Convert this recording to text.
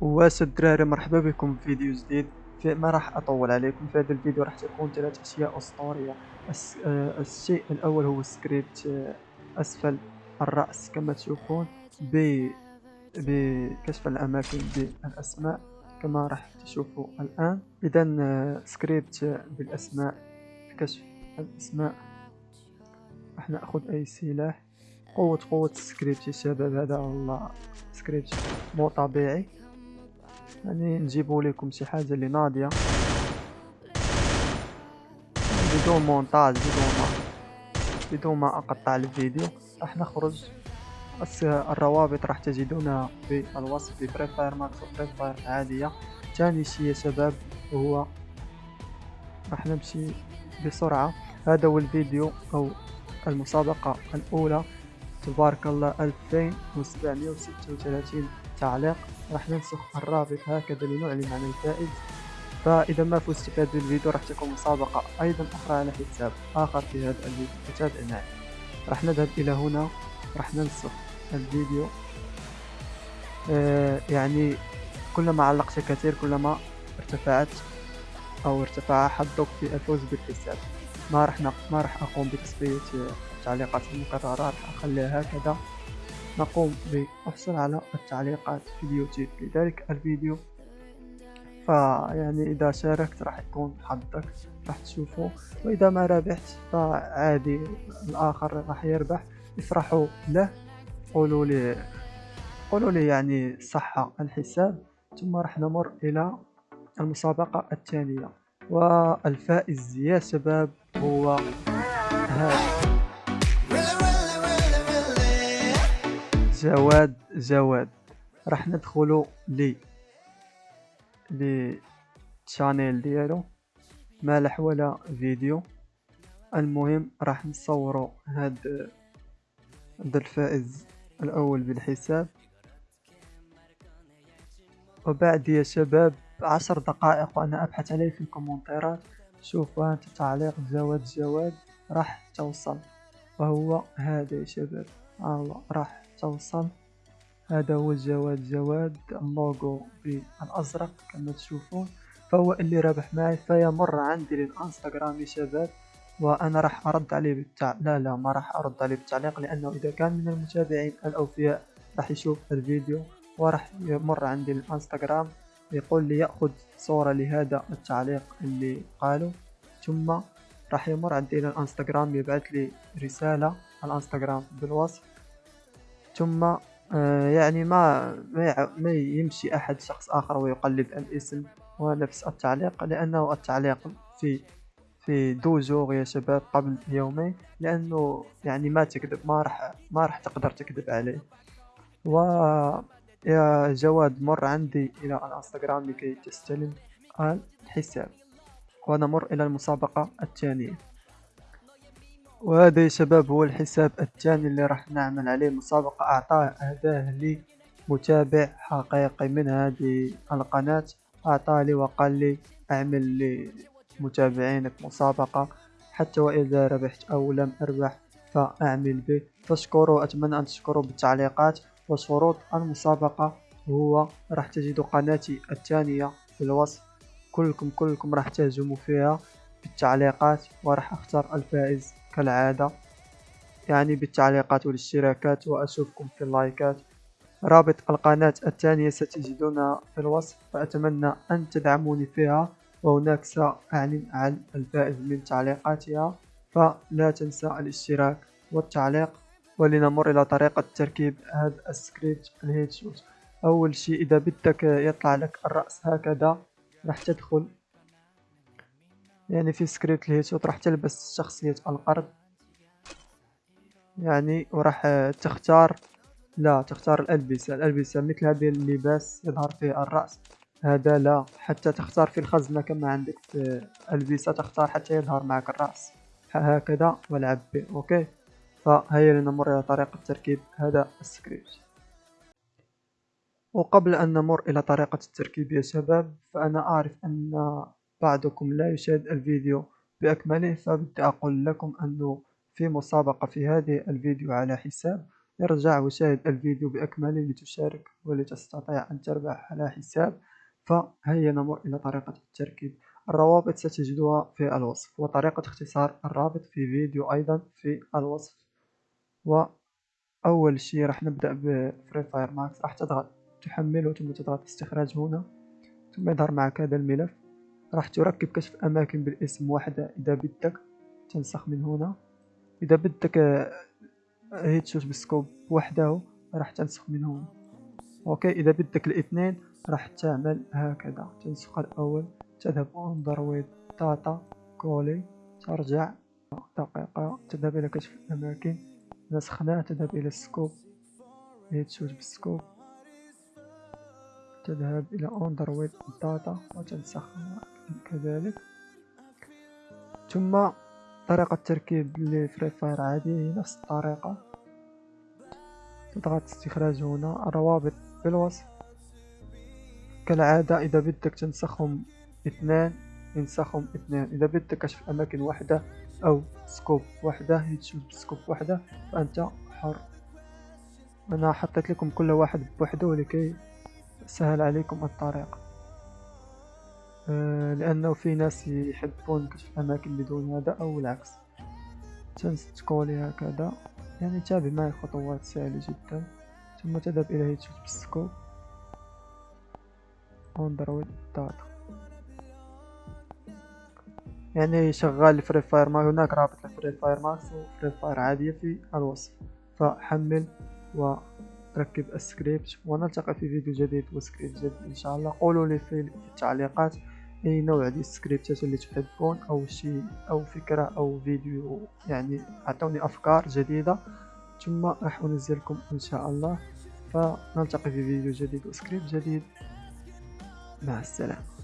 واش الدراري مرحبا بكم في فيديو جديد. في ما راح أطول عليكم. في هذا الفيديو راح تكون ثلاث أشياء أسطورية. آه، الشيء الأول هو سكريبت آه، أسفل الرأس كما تشوفون ب بكشف الأماكن بالأسماء كما راح تشوفوا الآن. اذا آه، سكريبت بالأسماء كشف الأسماء. راح نأخذ أي سلاح. قوة قوة السكريبت يا شباب هذا والله سكريبت مو طبيعي. يعني نجيبو لكم شي حاجة اللي ناضية. بدون مونتاج بدون ما بدون ما أقطع الفيديو راح نخرج. الروابط راح تجدونها في الوصف في Fire Max و Free Fire عادية. ثاني شي يا شباب هو راح نمشي بسرعة. هذا هو الفيديو أو المسابقة الأولى. تبارك الله 2736 تعليق راح ننسخ الرابط هكذا لنعلن عن الفائز. فإذا ما فزت في هذا الفيديو راح تكون مسابقة أيضا أخرى على حساب آخر في هذا الفيديو. فتابع معي راح نذهب إلى هنا راح ننسخ الفيديو. آه يعني كلما علقت كثير كلما ارتفعت أو ارتفع حظك في الفوز بالحساب. ما راح ما راح أقوم بتصفية التعليقات المكررة راح أخليها هكذا. نقوم بالحصول على التعليقات في اليوتيوب. لذلك الفيديو فيعني إذا شاركت راح يكون حظك راح تشوفه. وإذا ما ربحت فعادي الآخر راح يربح. افرحوا له قولوا لي قولوا لي يعني صحة الحساب. ثم راح نمر إلى المسابقة الثانية والفائز يا شباب هو هذا. جواد جواد راح ندخلو لي لي تشانيل ديالو. مالح ولا فيديو. المهم راح نصورو هاد هاد الفائز الأول بالحساب. وبعد يا شباب عشر دقائق وأنا أبحث عليه في الكومنتيرات. شوف انت تعليق جواد جواد راح توصل. وهو هذا يا شباب. الله راح توصل. هذا هو الجواد. جواد اللوغو بالأزرق كما تشوفون. فهو اللي رابح معي فيمر عندي للإنستغرام يا شباب. وأنا راح أرد عليه بالتع... لا لا ما راح أرد عليه بالتعليق لأنه إذا كان من المتابعين الأوفياء راح يشوف الفيديو وراح يمر عندي الانستغرام يقول لي يأخذ صورة لهذا التعليق اللي قاله. ثم راح يمر عندي إلى الانستغرام يبعث لي رسالة على الإنستغرام بالوصف. ثم آه، يعني ما ما يمشي أحد شخص آخر ويقلد الاسم ونفس التعليق لأنه التعليق في في دو جوغ يا شباب قبل يومين لأنه يعني ما تكذب ما راح ما راح تقدر تكذب عليه. و يا جواد مر عندي إلى الانستغرام لكي تستلم الحساب. ونمر إلى المسابقة الثانية. وهذا يا شباب هو الحساب الثاني اللي راح نعمل عليه مسابقة. أعطاه أهداه لي متابع حقيقي من هذه القناة. أعطاه لي وقال لي أعمل لمتابعينك مسابقة. حتى وإذا ربحت أو لم أربح فأعمل به. فاشكروا أتمنى أن تشكروا بالتعليقات. وشروط المسابقة هو راح تجدوا قناتي الثانية في الوصف. كلكم كلكم راح تهجموا فيها. بالتعليقات وراح أختار الفائز كالعادة. يعني بالتعليقات والاشتراكات وأشوفكم في اللايكات. رابط القناة الثانية ستجدونها في الوصف فأتمنى أن تدعموني فيها. وهناك سأعلن عن الفائز من تعليقاتها. فلا تنسى الاشتراك والتعليق ولنمر إلى طريقة تركيب هذا ال script ال headshot. أول شيء إذا بدك يطلع لك الرأس هكذا راح تدخل يعني في script ال headshot راح تلبس شخصية القرد يعني وراح تختار لا تختار الألبسة. الألبسة مثل هذه اللباس يظهر فيه الرأس. هذا لا حتى تختار في الخزنة كما عندك في ألبسة تختار حتى يظهر معك الرأس. هكذا والعب به okay؟ فهيا لنمر إلى طريقة تركيب هذا السكريبت وقبل أن نمر إلى طريقة التركيب يا شباب فأنا أعرف أن بعضكم لا يشاهد الفيديو بأكمله فبدي أقول لكم أنه في مسابقة في هذه الفيديو على حساب. ارجع وشاهد الفيديو بأكمله لتشارك ولتستطيع أن تربح على حساب. فهيا نمر إلى طريقة التركيب. الروابط ستجدها في الوصف وطريقة اختصار الرابط في فيديو أيضا في الوصف. وأول شيء راح نبدأ ب Free Fire Max راح تضغط تحمله ثم تضغط استخراج هنا ثم يظهر معك هذا الملف. راح تركب كشف أماكن بالاسم وحدة إذا بدك تنسخ من هنا. إذا بدك headshot بال scope. وحده راح تنسخ من هنا okay إذا بدك الاثنين راح تعمل هكذا. تنسخ الأول تذهب Android data coller ترجع. دقيقة. تذهب إلى كشف الأماكن. نسخناه تذهب إلى ال scope. headshot بال scope. تذهب إلى Android data وتنسخ كذلك. ثم طريقة تركيب ل Free Fire عادي هي نفس الطريقة. تضغط استخراج هنا. الروابط في الوصف كالعادة إذا بدك تنسخهم اثنان انسخهم اثنان إذا بدك كشف أماكن واحدة أو scope واحدة headshot scope واحدة فأنت حر. أنا حطيت لكم كل واحد بوحده لكي سهل عليكم الطريقة آه، لأنه في ناس يحبون كشف الأماكن بدون هذا أو العكس. ت coller هكذا. يعني تابع معي خطوات سهلة جدا. ثم تذهب إلى headshot بال scope Android data يعني شغال Free Fire Max هناك رابط ل Free Fire Max و Free Fire عادية في الوصف. فحمل وركب السكريبت ونلتقي في فيديو جديد وسكريبت جديد إن شاء الله. قولوا لي في التعليقات أي نوع ديال السكريبتات اللي تحبون أو شيء أو فكرة أو فيديو يعني اعطوني أفكار جديدة. ثم راح أنزلكم إن شاء الله. فنلتقي في فيديو جديد وسكريبت جديد. مع السلامة.